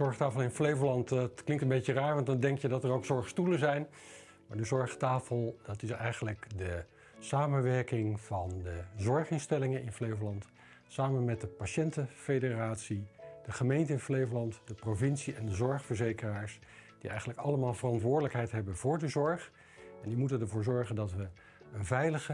Zorgtafel in Flevoland, het klinkt een beetje raar, want dan denk je dat er ook zorgstoelen zijn. Maar de zorgtafel, dat is eigenlijk de samenwerking van de zorginstellingen in Flevoland, samen met de patiëntenfederatie, de gemeente in Flevoland, de provincie en de zorgverzekeraars, die eigenlijk allemaal verantwoordelijkheid hebben voor de zorg. En die moeten ervoor zorgen dat we een veilige,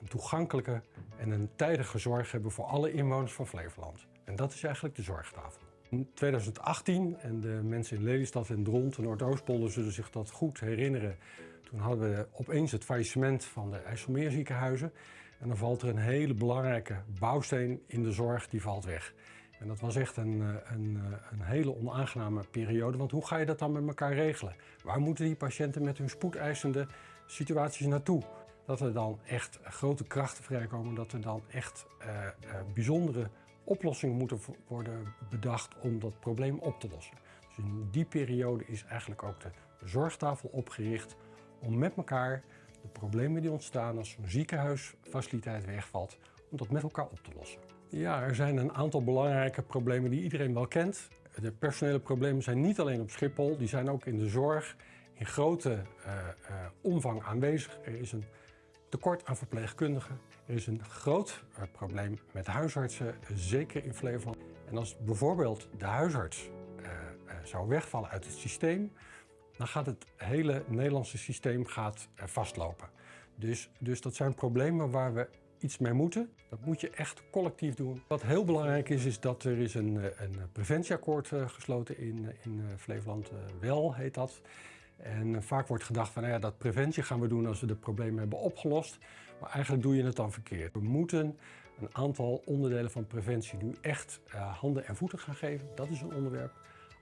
een toegankelijke en een tijdige zorg hebben voor alle inwoners van Flevoland. En dat is eigenlijk de zorgtafel. In 2018, en de mensen in Lelystad en Dront Noordoostpolder zullen zich dat goed herinneren, toen hadden we opeens het faillissement van de IJsselmeerziekenhuizen. En dan valt er een hele belangrijke bouwsteen in de zorg, die valt weg. En dat was echt een, eh, een, eh, een, hele onaangename periode, want hoe ga je dat dan met elkaar regelen? Waar moeten die patiënten met hun spoedeisende situaties naartoe? Dat er dan echt grote krachten vrijkomen, dat er dan echt uh, bijzondere oplossingen moeten worden bedacht om dat probleem op te lossen. Dus in die periode is eigenlijk ook de zorgtafel opgericht om met elkaar de problemen die ontstaan als zo'n ziekenhuisfaciliteit wegvalt, om dat met elkaar op te lossen. Ja, er zijn een aantal belangrijke problemen die iedereen wel kent. De personele problemen zijn niet alleen op Schiphol, die zijn ook in de zorg in grote uh, uh, omvang aanwezig. Er is een tekort aan verpleegkundigen. Er is een groot uh, probleem met huisartsen, zeker in Flevoland. En als bijvoorbeeld de huisarts zou wegvallen uit het systeem, dan gaat het hele Nederlandse systeem gaat, vastlopen. Dus, dus dat zijn problemen waar we iets mee moeten. Dat moet je echt collectief doen. Wat heel belangrijk is, is dat er is een, een preventieakkoord gesloten in, in Flevoland. WEL heet dat. En vaak wordt gedacht van nou ja, dat preventie gaan we doen als we de problemen hebben opgelost. Maar eigenlijk doe je het dan verkeerd. We moeten een aantal onderdelen van preventie nu echt uh, handen en voeten gaan geven. Dat is een onderwerp.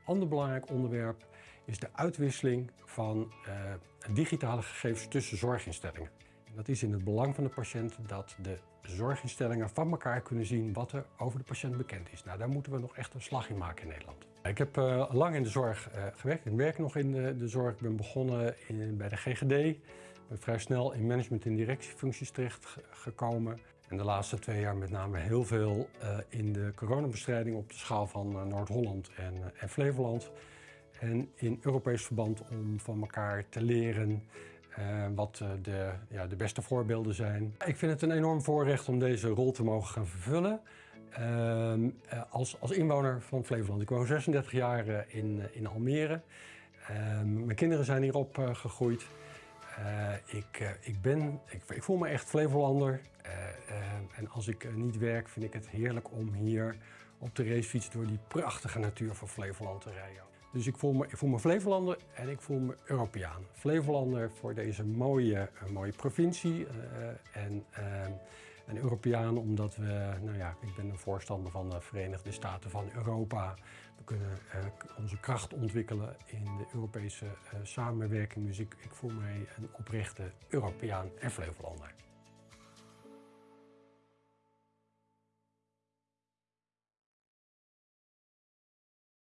Ander belangrijk onderwerp is de uitwisseling van uh, digitale gegevens tussen zorginstellingen. Dat is in het belang van de patiënt dat de zorginstellingen van elkaar kunnen zien wat er over de patiënt bekend is. Nou, daar moeten we nog echt een slag in maken in Nederland. Ik heb uh, lang in de zorg uh, gewerkt. Ik werk nog in de, de zorg. Ik ben begonnen bij de GGD. Ik ben vrij snel in management- en directiefuncties terechtgekomen. En de laatste twee jaar met name heel veel uh, in de coronabestrijding op de schaal van Noord-Holland en, en Flevoland. En in Europees verband om van elkaar te leren uh, wat de, ja, de beste voorbeelden zijn. Ik vind het een enorm voorrecht om deze rol te mogen gaan vervullen. Uh, als, als inwoner van Flevoland. Ik woon 36 jaar in, in Almere. Ehm, mijn kinderen zijn hierop gegroeid. ik, ik, ben, ik, ik, voel me echt Flevolander. en als ik niet werk vind ik het heerlijk om hier op de racefiets door die prachtige natuur van Flevoland te rijden. Dus ik voel, me, Flevolander en ik voel me Europeaan. Flevolander voor deze mooie, uh, mooie provincie uh, en, uh, en Europeaan omdat we, nou ja, ik ben een voorstander van de Verenigde Staten van Europa. We kunnen onze kracht ontwikkelen in de Europese samenwerking. Dus ik, ik voel mij een oprechte Europeaan en Flevolander.